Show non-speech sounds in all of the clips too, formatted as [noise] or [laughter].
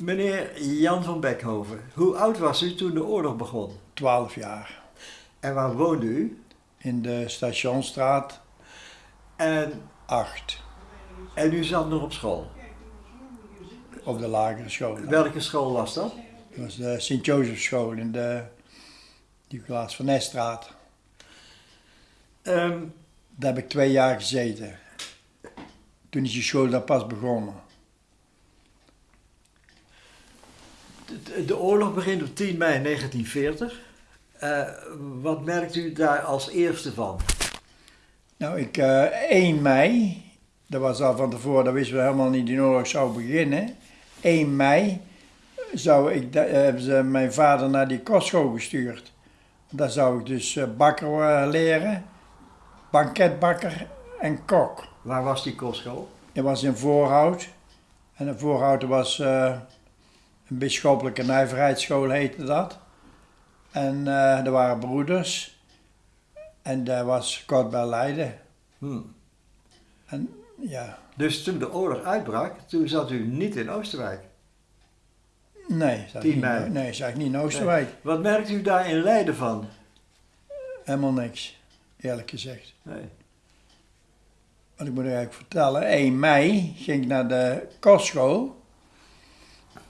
Meneer Jan van Beckhoven, hoe oud was u toen de oorlog begon? 12 jaar. En waar woonde u? In de Stationstraat En, 8. en u zat nog op school. Op de lagere school. Welke school was dat? Dat was de Sint-Jozefschool in de Nicolaas van Nesstraat. Ehm, Daar heb ik twee jaar gezeten. Toen is die school daar pas begonnen. De, de oorlog begint op 10 mei 1940. Eh, wat merkt u daar als eerste van? Nou, ik, eh 1 mei, dat was al van tevoren, dat wisten we helemaal niet, die oorlog zou beginnen. 1 mei zou ik, eh, hebben ze mijn vader naar die kostschool gestuurd. Daar zou ik dus bakker leren, banketbakker en kok. Waar was die kostschool? Dat was in Voorhout. En in Voorhout was een bisschoppelijke nijverheidsschool heette dat. En eh er waren broeders. En daar was kort bij Leiden. Hm. En ja, Dus toen de oorlog uitbrak, toen zat u niet in Oosterwijk. nee, zat 10 niet, mei. nee, zat ik niet in Oosterwijk. Wat merkt u daar in Leiden van? Helemaal niks, eerlijk gezegd. Nee. Want ik moet u eigenlijk vertellen, 1 mei ging ik naar de kostschool.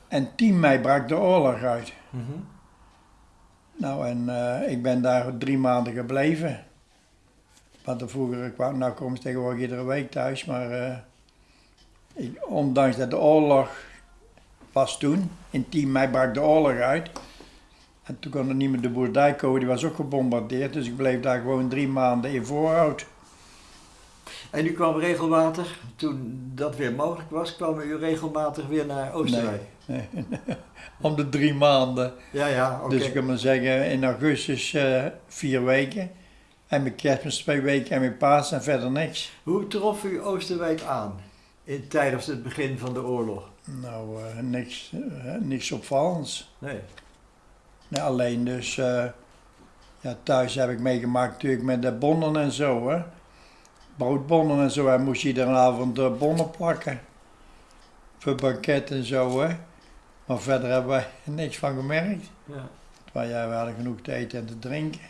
En 10 mei brak de oorlog uit. Mhm. Nou, en eh, ik ben daar drie maanden gebleven. Want de vroeger kwam, nou kom ik tegenwoordig iedere week thuis, maar eh, ik, ondanks dat de oorlog was toen, in 10 mei brak de oorlog uit. En toen kon er niet meer de boerderij komen, die was ook gebombardeerd, dus ik bleef daar gewoon drie maanden in voorhoud. En u kwam regelmatig, toen dat weer mogelijk was, kwam u regelmatig weer naar Oosterwijk? Nee, [laughs] Om de drie maanden. Ja, ja, oké. Dus ik kan maar zeggen, in augustus eh, vier weken. En mijn kerstmis twee weken en mijn paas en verder niks. Hoe trof u Oosterwijk aan in, tijdens het begin van de oorlog? Nou, eh, niks, eh, niks opvallends. Nee. Nee, alleen dus, ja, thuis heb ik meegemaakt natuurlijk met de bonnen en zo, hè. Broodbonnen en zo, en moest je iedere avond eh, bonnen plakken. Voor banket en zo, hè. Maar verder hebben wij [laughs] niks van gemerkt. Ja. Maar ja, we hadden genoeg te eten en te drinken.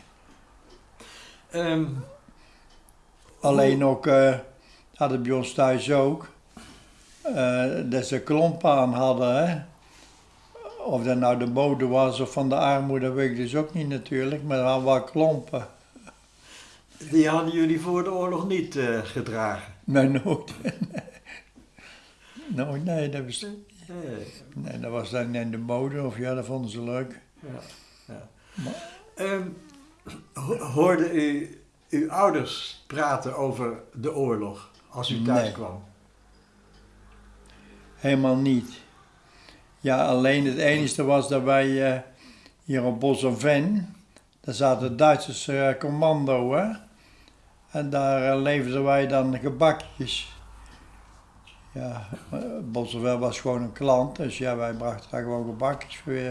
Ehm, Alleen ook, eh hadden bij ons thuis ook, eh, dat ze klompen aan hadden, hè. Of dat nou de mode was of van de armoede, weet ik dus ook niet natuurlijk, maar er hadden wel klompen. Die hadden jullie voor de oorlog niet eh, gedragen? Nee, nooit. [laughs] nooit, nee, dat was, Nee. nee, dat was dan in de mode, of ja, dat vonden ze leuk. Ja. ja. Maar- Ehm, ho- hoorde u uw ouders praten over de oorlog als u thuis Nee. kwam? Helemaal niet. Ja, alleen het enige was dat wij eh, hier op Bos en Ven, daar zaten Duitsers eh, commando, hè. En daar eh, leverden wij dan gebakjes. Ja, eh, Bos en Ven was gewoon een klant, dus ja, wij brachten daar gewoon gebakjes voor. eh,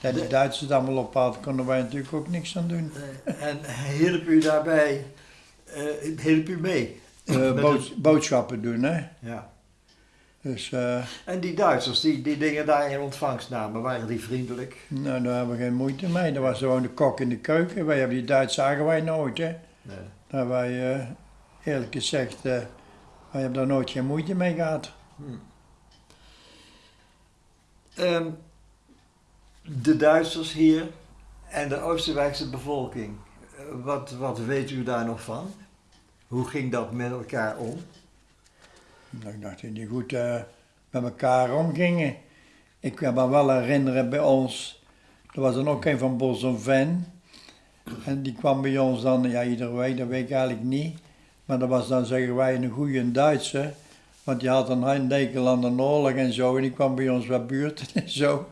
Dat die De- Duitsers het allemaal op hadden, konden wij natuurlijk ook niks aan doen. Eh, en hielp u daarbij, eh hielp u mee? Eh, bood- boodschappen doen, hè. Ja. Dus, eh, En die Duitsers die die dingen daar in ontvangst namen, waren die vriendelijk? nou, daar hebben we geen moeite mee. Dat was gewoon de kok in de keuken. Wij hebben die Duitsers zagen wij nooit, hè. Nee. Daar wij, eh, eerlijk gezegd, eh, wij hebben daar nooit geen moeite mee gehad. Ehm, de Duitsers hier en de Oostenrijkse bevolking, eh, wat, wat weet u daar nog van? Hoe ging dat met elkaar om? Nou, ik dacht dat die goed eh, met elkaar omgingen. Ik kan me wel herinneren bij ons, er was dan ook een van Bos en Ven. En die kwam bij ons dan, ja iedere week, dat weet ik eigenlijk niet. Maar dat was dan, zeggen wij, een goede Duitse. Want die had een hekel aan de oorlog en zo. En die kwam bij ons wat buurt [laughs] en zo.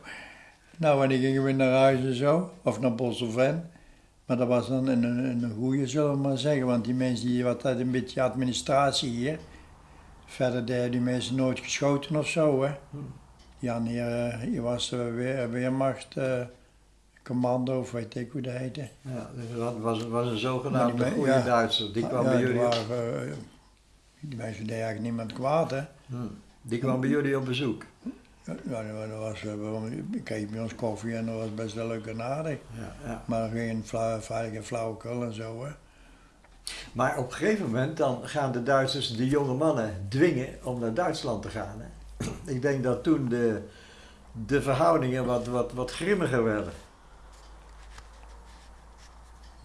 Nou, en die gingen we naar huis en zo. Of naar Bos of Ven. Maar dat was dan een, een, een goede, zullen we maar zeggen. Want die mensen die wat had een beetje administratie hier. Verder deden die mensen nooit geschoten of zo, hè. Die hadden hier, eh, hier was de weer, Weermacht, eh, commando, of weet ik hoe dat heette. Ja, dus dat was, was een zogenaamde me- goede ja. Duitser. Die kwam ja, bij jullie, waren, eh, die mensen deden eigenlijk niemand kwaad, hè. Hm. die kwam bij jullie op bezoek. Ja, dat was, eh, ik kreeg bij ons koffie en dat was best wel leuk en aardig. Ja, ja. Maar geen flauw, veilige flauwekul en zo. Hè. Maar op een gegeven moment dan gaan de Duitsers de jonge mannen dwingen om naar Duitsland te gaan. Hè? Ik denk dat toen de, de verhoudingen wat, wat, wat grimmiger werden.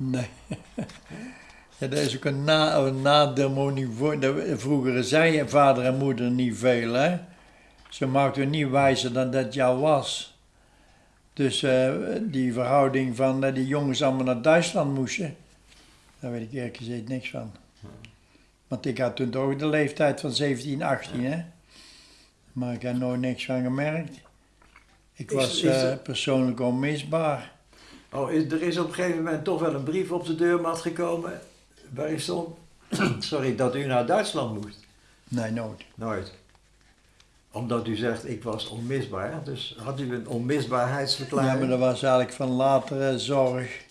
Nee. [laughs] Ja, dat is ook een, na, een nademonie. Vroeger zei je vader en moeder niet veel, hè. Ze maakten niet wijzer dan dat al was. Dus eh, die verhouding van dat die jongens allemaal naar Duitsland moesten, daar weet ik eerlijk gezegd niks van. Want ik had toen toch de leeftijd van 17, 18, hè. Maar ik heb nooit niks van gemerkt. Ik was eh, er- persoonlijk onmisbaar. Oh, is, er is op een gegeven moment toch wel een brief op de deurmat gekomen waarin stond [clears throat] sorry, dat u naar Duitsland moest. Nee, nooit. Nooit. Omdat u zegt, ik was onmisbaar. Dus had u een onmisbaarheidsverklaring? Ja, maar dat was eigenlijk van latere zorg.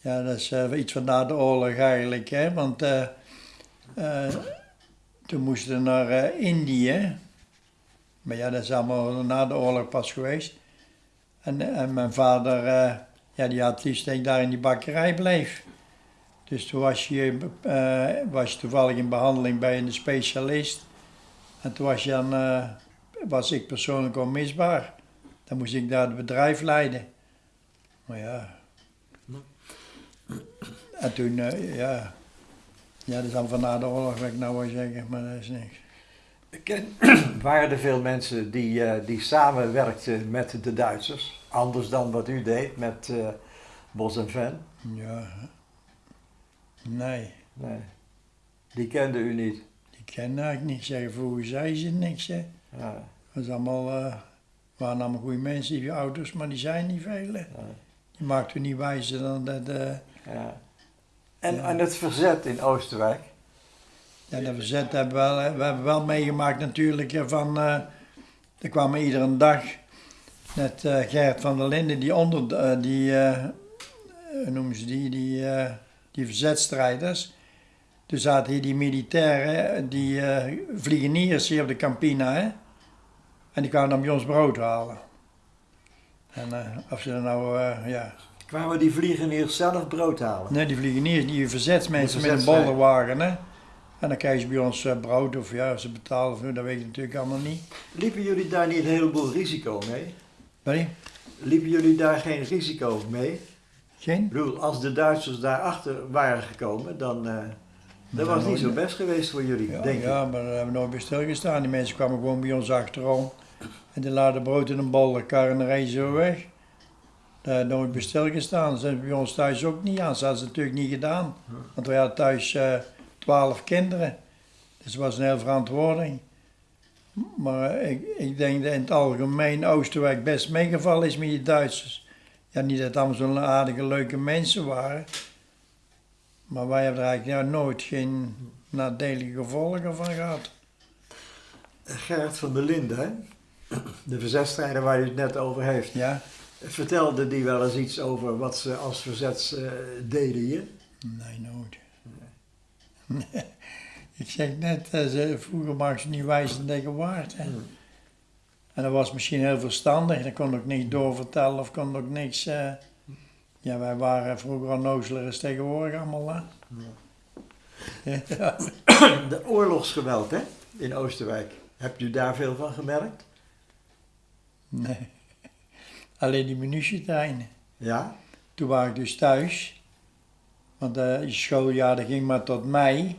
Ja, dat is eh, iets van na de oorlog eigenlijk, hè. Want eh, eh, toen moesten we naar Indië. Maar ja, dat is allemaal na de oorlog pas geweest. En, mijn vader, eh, ja, die had liefst dat ik daar in die bakkerij bleef. Dus toen was je, eh, was toevallig in behandeling bij een specialist. En toen was, je eh, was ik persoonlijk onmisbaar. Dan moest ik daar het bedrijf leiden. Maar ja. En toen, ja. Ja, dat is dan van na de oorlog, wat ik nou wil zeggen, maar dat is niks. Ken, [clears throat] waren er veel mensen die, eh, die samenwerkten met de Duitsers? Anders dan wat u deed met eh, Bos en Ven? Ja. Nee, Nee. Die kende u niet? die kennen ik niet. Zeggen, vroeger zei ze niks, hè. Ja, Dat is allemaal, eh, waren allemaal goede mensen, die ouders, maar die zijn niet veel, hè. ja, Die maakten niet wijzer dan dat, ja. En, Ja. en het verzet in Oosterwijk? Ja, dat verzet hebben we wel, we hebben wel meegemaakt natuurlijk van, eh er kwamen iedere dag net eh, Gert van der Linden, die onder, eh, die, hoe noemen ze die, die, die verzetstrijders. Toen zaten hier die militairen, die vliegeniers hier op de Campina, hè. En die kwamen dan bij ons brood halen. En of ze er nou, ja... Kwamen die vliegeniers zelf brood halen? Nee, die vliegeniers, die verzetsmensen met een bolderwagen, hè. En dan krijgen ze bij ons eh, brood of ja, ze betalen, of niet, dat weet ik natuurlijk allemaal niet. Liepen jullie daar niet een heleboel risico mee? Nee, Liepen jullie daar geen risico mee? geen? Ik bedoel, als de Duitsers daarachter waren gekomen, dan... eh dat was niet zo best geweest voor jullie, Ja, denk ik. ja, maar daar hebben we nooit bij stilgestaan. Die mensen kwamen gewoon bij ons achterom. En die laden brood in een bolderkar en dan reden ze zo weg. Daar hebben we nooit bij stilgestaan. Dat zijn bij ons thuis ook niet aan. Dat hadden ze natuurlijk niet gedaan. Want wij hadden thuis eh, twaalf kinderen. Dus het was een hele verantwoording. Maar ik, ik denk dat in het algemeen Oosterwijk best meegevallen is met die Duitsers. Ja, niet dat het allemaal zo'n aardige, leuke mensen waren. Maar wij hebben er eigenlijk ja, nooit geen nadelige gevolgen van gehad. Gerrit van der Linden, de verzetstrijder waar u het net over heeft, Ja? vertelde die wel eens iets over wat ze als verzets eh, deden hier? Nee, nooit. Ik zeg net, eh, ze, vroeger maakten ze niet wijs tegen waard. Hè. Hmm. En dat was misschien heel verstandig. Dan kon ook niks doorvertellen of kon ook niks... eh, ja, wij waren vroeger onnozeler als tegenwoordig allemaal. Hè. [laughs] Ja. De oorlogsgeweld hè? in Oosterwijk, hebt u daar veel van gemerkt? Nee. Alleen die munitietreinen. Ja? Toen was ik dus thuis. Want eh, het schooljaar ging maar tot mei.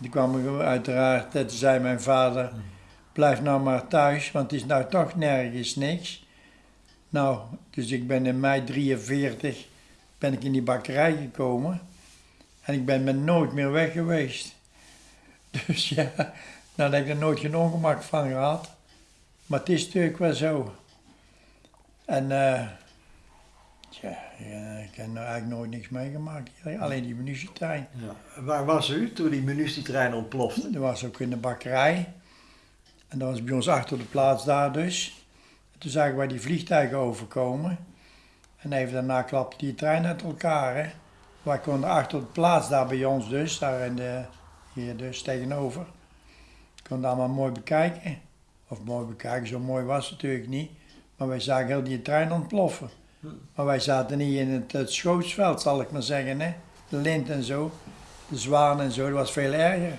Toen kwam uiteraard, toen zei mijn vader, blijf nou maar thuis, want het is nou toch nergens niks. Nou, dus ik ben in mei 43 ben ik in die bakkerij gekomen. En ik ben met nooit meer weg geweest. [laughs] Dus ja, nou heb ik er nooit geen ongemak van gehad. Maar het is natuurlijk wel zo. En eh, ja, ja, ik heb nou eigenlijk nooit niks meegemaakt. Alleen die munitietrein. ja. Waar was u toen die munitietrein ontplofte? Dat was ook in de bakkerij. En dat was bij ons achter de plaats daar dus. En toen zagen wij die vliegtuigen overkomen. En even daarna klapte die trein uit elkaar. Hè. Wij konden achter de plaats daar bij ons dus, daar in de, hier dus tegenover. Konden allemaal mooi bekijken. Of mooi bekijken, zo mooi was het natuurlijk niet. Maar wij zagen heel die trein ontploffen. Maar wij zaten niet in het, het schootsveld, zal ik maar zeggen. Hè? De lint en zo, de zwaan en zo, dat was veel erger.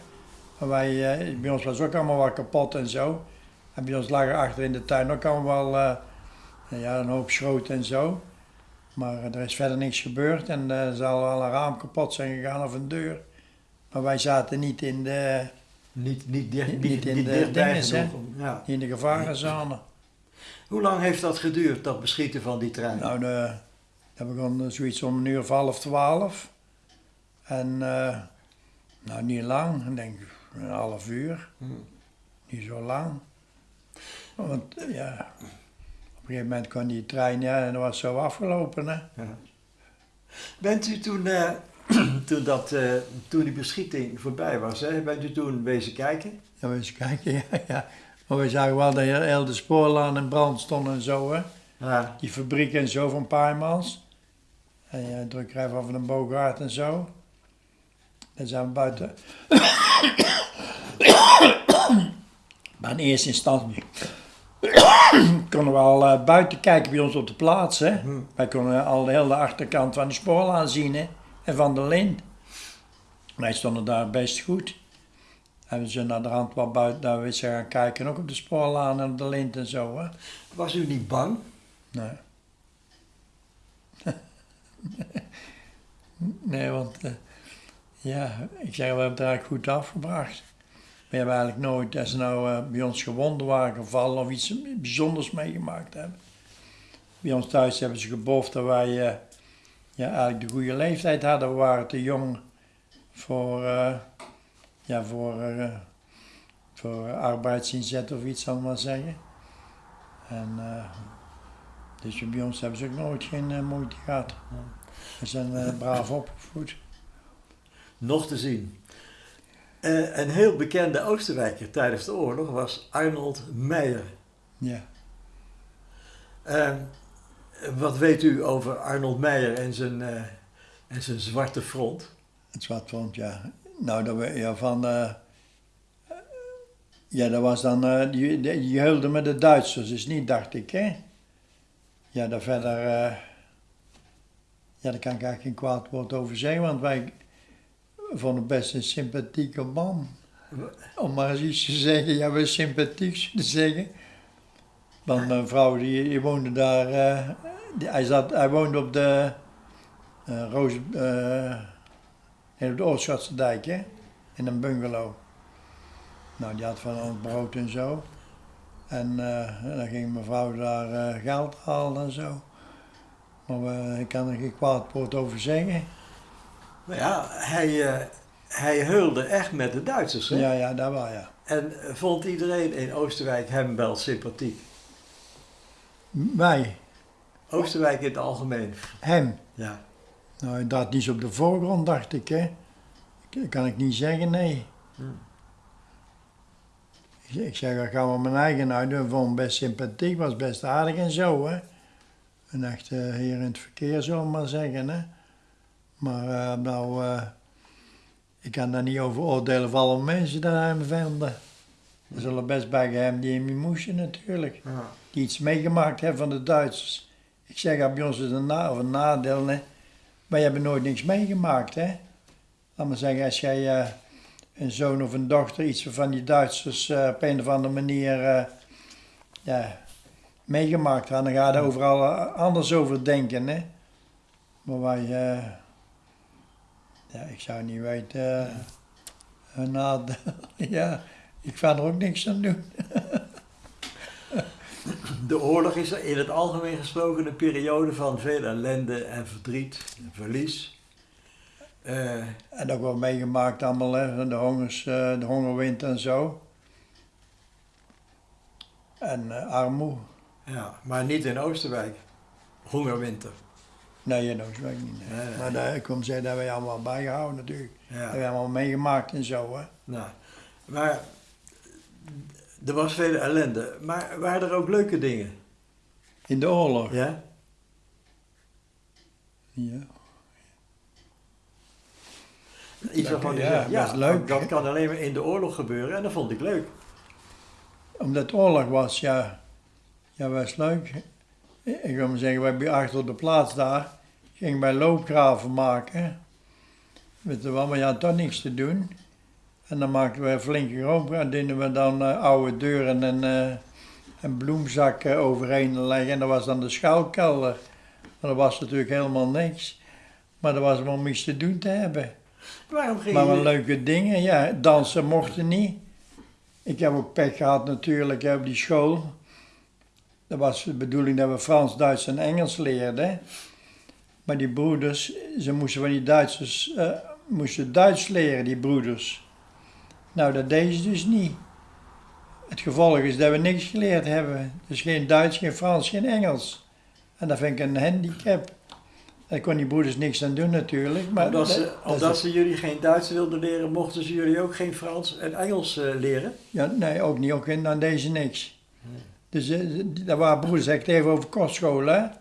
Maar wij, eh, bij ons was ook allemaal wat kapot en zo. En bij ons lagen achter in de tuin ook allemaal wel eh, ja, een hoop schroot en zo. Maar er is verder niks gebeurd en eh, er zal wel een raam kapot zijn gegaan of een deur. Maar wij zaten niet in de, Niet, niet, dicht, Niet niet, in niet de om- Ja. in de gevarenzone. Hoe lang heeft dat geduurd, dat beschieten van die trein? Nou, de, dat begon zoiets om een uur of half twaalf. En eh, nou, niet lang, ik denk een half uur. Hm. Niet zo lang. Want eh, ja, op een gegeven moment kon die trein, ja, en dat was zo afgelopen. Hè. Ja. Bent u toen, eh, [clears throat] toen, dat, eh, toen die beschieting voorbij was, hè, bent u toen wezen kijken? Ja, we eens kijken, [laughs] ja, ja. Maar we zagen wel dat heel de spoorlaan in brand stond en zo, hè. Ja. Die fabriek en zo van Paaimans. En ja, drukkerij van een Bogaert en zo. Dan zijn we buiten. [coughs] maar in eerste instantie [coughs] konden we al eh, buiten kijken bij ons op de plaats. Hè. Hm. Wij konden al de hele achterkant van de spoorlaan zien hè. en van de lint. Wij stonden daar best goed. En we zijn naar de rand wat buiten daar weer zijn gaan kijken, ook op de spoorlaan en op de lint en zo. Hè. Was u niet bang? Nee. [laughs] nee, want eh, ja, ik zeg, we hebben het eigenlijk goed afgebracht. We hebben eigenlijk nooit, als ze nou eh, bij ons gewonden waren gevallen of iets bijzonders meegemaakt hebben. Bij ons thuis hebben ze geboft dat wij eh, ja, eigenlijk de goede leeftijd hadden. We waren te jong voor, ja, voor, eh, voor arbeidsinzet of iets, zal maar zeggen. En eh, dus bij ons hebben ze ook nooit geen eh, moeite gehad. We zijn [laughs] braaf opgevoed. Nog te zien. Een heel bekende Oostenrijker tijdens de oorlog was Arnold Meijer. Ja. Eh, wat weet u over Arnold Meijer en zijn, en zijn zwarte front? Het zwart vond, ja. Nou, dat we, ja, van... eh, ja, dat was dan... eh, die, met de Duitsers, is niet, dacht ik, hè? Ja, daar verder... eh, ja, daar kan ik eigenlijk geen kwaad woord over zeggen, want wij vonden best een sympathieke man. Om maar eens iets te zeggen, ja, we sympathiek te zeggen. Want mijn vrouw, die, woonde daar... die- hij, zat, hij woonde op de... Roos... eh, de Oostschotse dijk, hè? In een bungalow. Nou, die had van ons brood en zo. En eh, dan ging mevrouw daar eh, geld halen en zo. Maar we- ik kan er geen kwaad woord over zeggen. Nou ja, hij, eh, hij heulde echt met de Duitsers. Hè? Ja, ja, dat wel, ja. En eh, vond iedereen in Oostenrijk hem wel sympathiek? Wij, Oostenrijk in het algemeen. hem. Ja. Nou, dat niet op de voorgrond, dacht ik, hè. Dat kan ik niet zeggen, nee. Hm. Ik zeg- Ik zeg, dat gaan we mijn eigen uit. Vonden hem best sympathiek, was best aardig en zo, hè. Een echte heer in het verkeer, zullen we maar zeggen, hè. Maar eh, nou, eh, ik kan daar niet over oordelen van alle mensen die hem vinden. Er zullen best bij hem die hem moesten natuurlijk. Ja. Die iets meegemaakt hebben van de Duitsers. Ik zeg, bij ons is een, na of een nadeel, hè. Wij hebben nooit niks meegemaakt, hè. Laat maar zeggen, als jij eh, een zoon of een dochter iets van die Duitsers eh, op een of andere manier eh, ja, meegemaakt had, dan ga je er overal anders over denken, hè. Maar wij, ja, ik zou niet weten, nadeel, [laughs] ja, ik ga er ook niks aan doen. [laughs] De oorlog is in het algemeen gesproken een periode van veel ellende en verdriet en verlies. Eh, En ook wel meegemaakt allemaal, hè, de, hongers, eh, de hongerwind en zo. En eh, armoe. ja, maar niet in Oostenrijk. Hongerwinter. Nee, in Oostenrijk niet. nee. Nee, nee. Maar daar, ik kom zeggen, dat hebben we allemaal bijgehouden natuurlijk. Dat Ja. hebben we allemaal meegemaakt en zo. Hè. Nou, maar er was veel ellende. Maar waren er ook leuke dingen? In de oorlog. Ja? Ja. Iets waarvan je ja, ja, leuk, dat kan alleen maar in de oorlog gebeuren en dat vond ik leuk. omdat het oorlog was, ja. Ja, was leuk. Ik wil maar zeggen, we hebben achter de plaats daar, gingen wij loopgraven maken. Weet je wel, maar je had toch niks te doen. En dan maakten we een flinke groep en deden we dan eh, oude deuren en, eh, en bloemzakken overheen leggen. En dat was dan de schuilkelder. Maar dat was natuurlijk helemaal niks. Maar dat was wel om iets te doen te hebben. Waarom ging Maar wel leuke dingen, ja. Dansen mochten niet. Ik heb ook pech gehad natuurlijk op die school. Dat was de bedoeling dat we Frans, Duits en Engels leerden. Maar die broeders, ze moesten van die Duitsers, eh, moesten Duits leren, die broeders. Nou, dat deden ze dus niet. Het gevolg is dat we niks geleerd hebben. Dus geen Duits, geen Frans, geen Engels. En dat vind ik een handicap. Daar kon die broeders niks aan doen natuurlijk. Maar Omdat, ze, dat- dat is omdat ze jullie geen Duits wilden leren, mochten ze jullie ook geen Frans en Engels eh, leren? Ja, nee, ook niet. Ook in, aan deze niks. Dus eh, dat waren broeders, ik het even over kostscholen.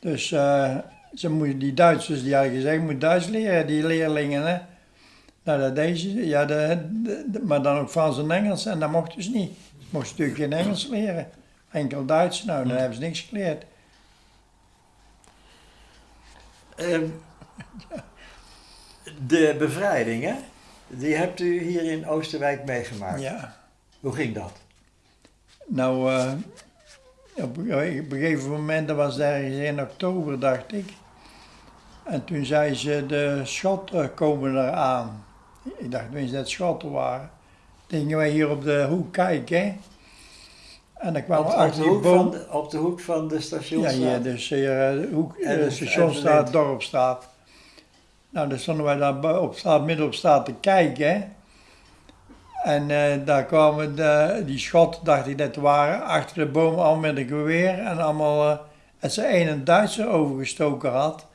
Dus eh, ze moeten, die Duitsers, die hadden gezegd, moet Duits leren, die leerlingen. Hè. Nou, dat deze, ja, de, de- de- maar dan ook Frans en Engels. En dat mocht dus niet. Ze mochten natuurlijk geen Engels leren. Enkel Duits, nou, dan hebben ze niks geleerd. Ehm, de bevrijding, hè? Die hebt u hier in Oosterwijk meegemaakt. Ja. Hoe ging dat? Nou, eh, op, op een gegeven moment, dat was ergens in oktober, dacht ik. En toen zei ze, de schotten komen eraan. Ik dacht tenminste dat het schotten waren. Toen gingen wij hier op de hoek kijken. En dan kwamen Op, we op, de achter die hoek van boom. de, op de hoek van de Ja, stationsstraat? hier, dus hier, eh, de hoek, En- de en stationstraat, Dorpstraat. Nou, dan stonden wij daar op straat, midden op straat te kijken. En eh, daar kwamen de, die schotten, dacht ik dat waren, achter de boom al met een geweer. En allemaal, eh als ze een een Duitser overgestoken had,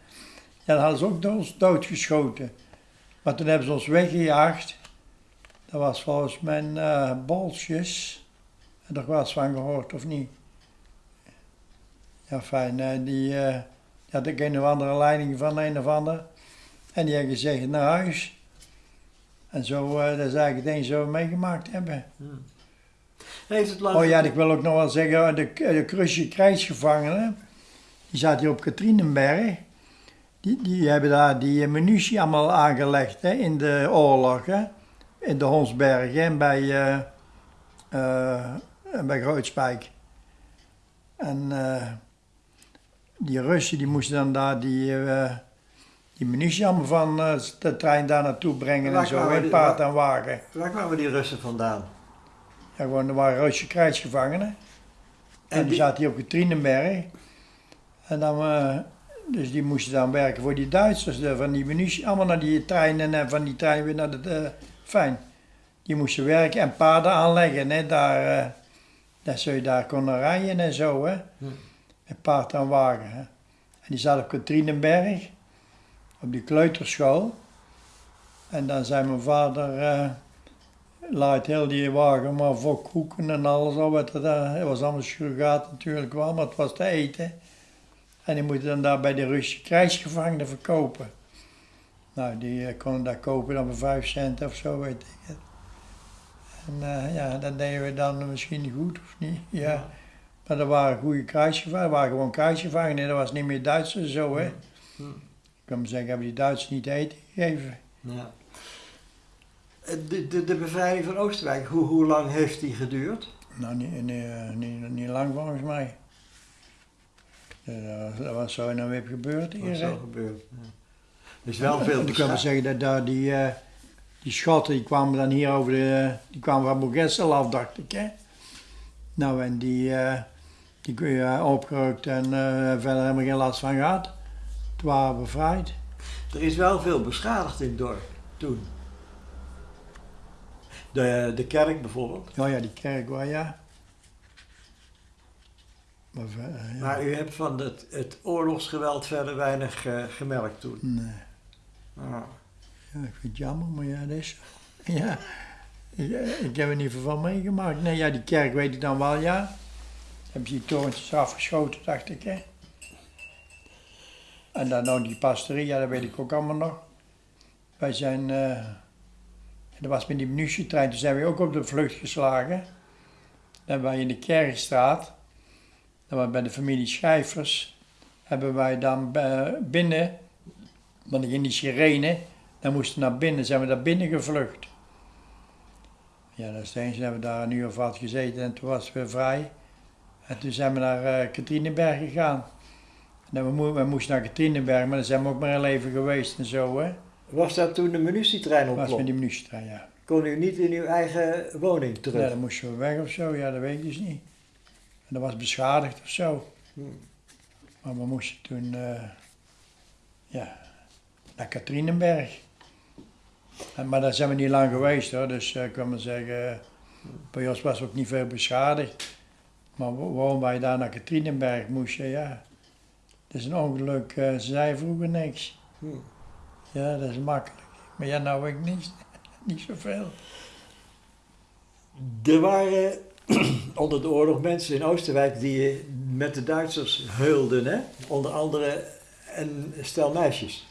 ja, dan hadden ze ook ons doodgeschoten. Maar toen hebben ze ons weggejaagd. Dat was volgens mij eh Bolsjes. Je er eens van gehoord of niet? Ja, fijn. eh, die, die had ik een of andere leiding van een of ander. En die had gezegd naar huis. En zo, eh, dat is eigenlijk het we meegemaakt hebben. Hmm. Heeft het lang Oh ja, en ik wil ook nog wel zeggen, de, de Krusje krijgsgevangenen, die zaten hier op Katrinenberg. Die, die hebben daar die munitie allemaal aangelegd hè, in de oorlog. Hè, in de Honsbergen en bij, en bij Grootspijk. En eh, die Russen die moesten dan daar die, die munitie allemaal van de trein daar naartoe brengen en zo, in paard en wagen. Waar kwamen die Russen vandaan? Ja, gewoon, er waren Russische krijgsgevangenen. En, die, die- zaten hier op Katrinenberg. En dan, dus die moesten dan werken voor die Duitsers, de, van die munitie, allemaal naar die treinen en van die trein weer naar de, eh, fijn. Die moesten werken en paarden aanleggen, hè, daar, eh, dat ze daar konden rijden en zo, hè. Hm. Met paard en wagen, hè. En die zaten op Katrinenberg, op die kleuterschool. En dan zei mijn vader, eh, laat heel die wagen maar voor koeken en alles al wat er daar. Het was allemaal surrogaat natuurlijk wel, maar het was te eten. En die moeten dan daar bij de Russische krijgsgevangenen verkopen. Nou, die eh, konden daar kopen dan voor vijf cent of zo, weet ik het. En eh, ja, dat deden we dan misschien goed of niet. [laughs] Ja. Maar dat waren goede krijgsgevangenen, dat waren gewoon krijgsgevangenen, dat was niet meer Duitsers zo, hè. Hm. Ik kan maar zeggen, hebben die Duitsers niet te eten gegeven. Ja. Eh, De, de, de bevrijding van Oosterwijk, hoe, hoe lang heeft die geduurd? Nou, niet, niet, niet, niet lang volgens mij. Ja, dat- dat was zo en dan weer gebeurd Wat hier. is hè. zo gebeurd? Ja. Er is wel veel Ik kan wel zeggen dat daar die, eh, die schotten, die kwamen dan hier over de, die kwamen van Boegessel af, dacht ik. Hè? Nou, en die, eh, die kun je opgerukt en eh, verder helemaal geen last van gehad. Het waren bevrijd. Er is wel veel beschadigd in het dorp toen. De, de kerk bijvoorbeeld. Ja, ja, die kerk wel, ja. Maar, eh, ja. Maar u hebt van het, het oorlogsgeweld verder weinig eh, gemerkt toen. Nee. Ah. Ja, ik vind het jammer, maar ja, dat is. [laughs] Ja, ik, ik heb er niet veel van meegemaakt. Nee, ja, die kerk weet ik dan wel, ja. Hebben ze die torentjes afgeschoten, dacht ik, hè. En dan nou die pastorie, ja, dat weet ik ook allemaal nog. Wij zijn, eh dat was met die munitietrein, toen zijn we ook op de vlucht geslagen. Dan wij in de Kerkstraat, dat was bij de familie Schijfers, hebben wij dan eh, binnen, want in die sirene, dan moesten we naar binnen, zijn we daar binnen gevlucht. Ja, dat is het eens, hebben we daar een uur of wat gezeten en toen was het weer vrij. En toen zijn we naar uh, Katrinenberg gegaan. En dan we, mo- we moesten naar Katrinenberg, maar dan zijn we ook maar heel even geweest en zo, hè. Was dat toen de munitietrein Dat was met die munitietrein, ja. Kon u niet in uw eigen woning terug? Ja, dan moesten we weg of zo, ja, dat weet ik dus niet. En dat was beschadigd of zo. Hmm. Maar we moesten toen, eh, ja, naar Katrinenberg. En, maar daar zijn we niet lang geweest hoor, dus eh, ik kan maar zeggen, bij ons was ook niet veel beschadigd. Maar wa- waarom wij daar naar Katrinenberg moesten, ja, dat is een ongeluk, eh, ze zei vroeger niks. Hmm. Ja, dat is makkelijk. Maar ja, nou ik niet, [laughs] niet zoveel. Er waren [clears throat] onder de oorlog mensen in Oosterwijk die met de Duitsers heulden, hè? Onder andere een stel meisjes.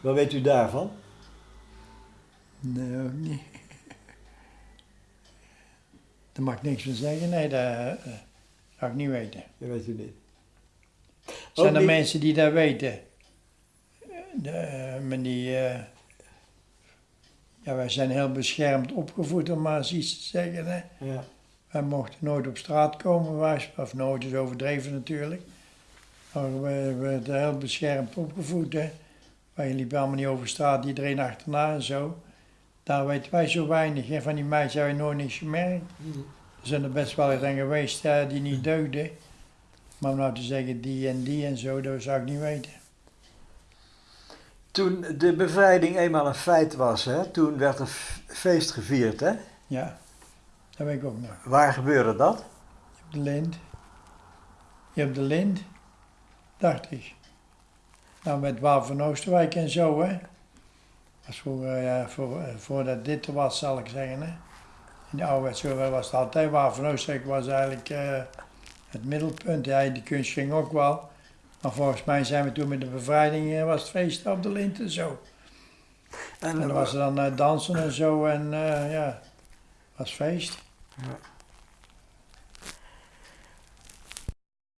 Wat weet u daarvan? Nee, ook niet. [laughs] Daar mag ik niks van zeggen, nee, dat eh, zou ik niet weten. Dat weet u niet. Zijn Ook er niet- mensen die dat weten? De, eh, maar die, eh, ja, wij zijn heel beschermd opgevoed, om maar eens iets te zeggen. Hè. Ja. Wij mochten nooit op straat komen, wij- of nooit is overdreven natuurlijk. Maar we werden heel beschermd opgevoed. Hè. Wij liepen allemaal niet over straat, iedereen achterna en zo. Daar weten wij zo weinig. Hè. Van die meisjes hebben we nooit niks gemerkt. Er zijn er best wel eens aan geweest hè, die niet deugden. Maar om nou te zeggen die en die en zo, dat zou ik niet weten. Toen de bevrijding eenmaal een feit was, hè? toen werd er feest gevierd. Hè? Ja, dat weet ik ook nog. Waar gebeurde dat? Je hebt de lint. Je hebt de lint, dacht ik. Nou, met Waal van Oosterwijk en zo, hè. Was voor, ja, voor, eh, voordat dit er was, zal ik zeggen, hè. In de oude zo was het altijd. Waal van Oosterwijk was eigenlijk eh, het middelpunt. Ja, die kunst ging ook wel. Maar volgens mij zijn we toen met de bevrijding, eh, was het feest op de lint en zo. En dan was er dan eh, dansen en zo en eh, ja, was feest. Ja.